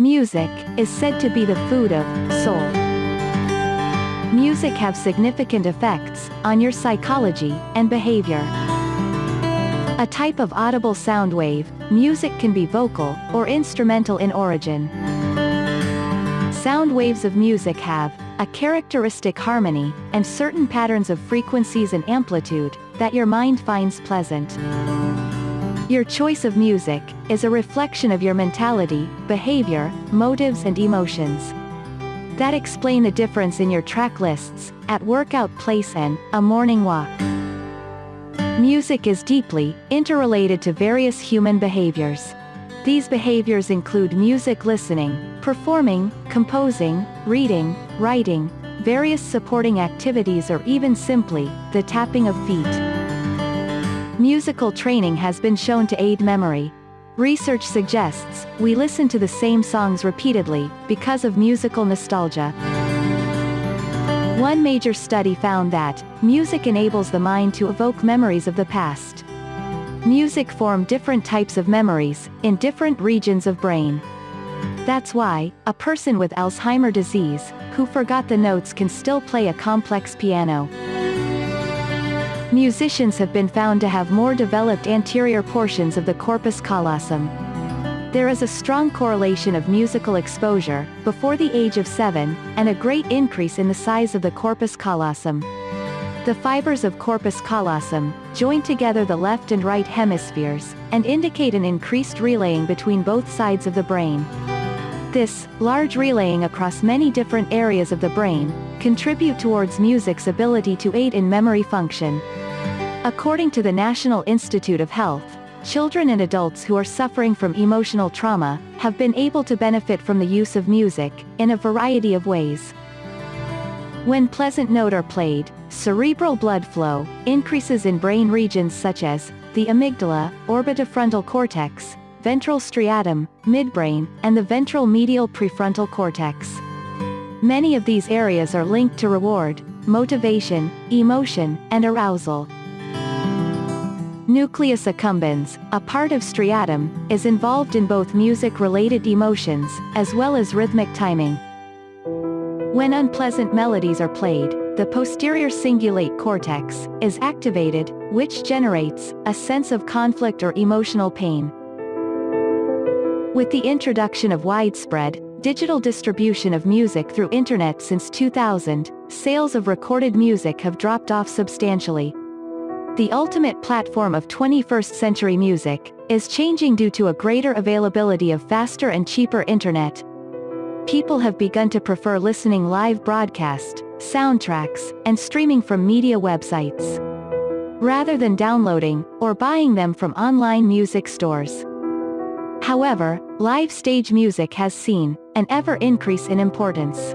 Music is said to be the food of soul. Music have significant effects on your psychology and behavior. A type of audible sound wave, music can be vocal or instrumental in origin. Sound waves of music have a characteristic harmony and certain patterns of frequencies and amplitude that your mind finds pleasant. Your choice of music is a reflection of your mentality, behavior, motives and emotions. That explain the difference in your track lists, at workout place and a morning walk. Music is deeply interrelated to various human behaviors. These behaviors include music listening, performing, composing, reading, writing, various supporting activities or even simply, the tapping of feet. Musical training has been shown to aid memory. Research suggests, we listen to the same songs repeatedly, because of musical nostalgia. One major study found that, music enables the mind to evoke memories of the past. Music form different types of memories, in different regions of brain. That's why, a person with Alzheimer disease, who forgot the notes can still play a complex piano. Musicians have been found to have more developed anterior portions of the corpus callosum. There is a strong correlation of musical exposure, before the age of 7, and a great increase in the size of the corpus callosum. The fibers of corpus callosum, join together the left and right hemispheres, and indicate an increased relaying between both sides of the brain. This, large relaying across many different areas of the brain, contribute towards music's ability to aid in memory function. According to the National Institute of Health, children and adults who are suffering from emotional trauma, have been able to benefit from the use of music, in a variety of ways. When pleasant note are played, cerebral blood flow, increases in brain regions such as, the amygdala, orbitofrontal cortex, ventral striatum, midbrain, and the ventral medial prefrontal cortex. Many of these areas are linked to reward, motivation, emotion, and arousal. Nucleus accumbens, a part of striatum, is involved in both music-related emotions, as well as rhythmic timing. When unpleasant melodies are played, the posterior cingulate cortex is activated, which generates a sense of conflict or emotional pain. With the introduction of widespread, digital distribution of music through internet since 2000, sales of recorded music have dropped off substantially, the ultimate platform of 21st century music, is changing due to a greater availability of faster and cheaper internet. People have begun to prefer listening live broadcast, soundtracks, and streaming from media websites. Rather than downloading, or buying them from online music stores. However, live stage music has seen, an ever increase in importance.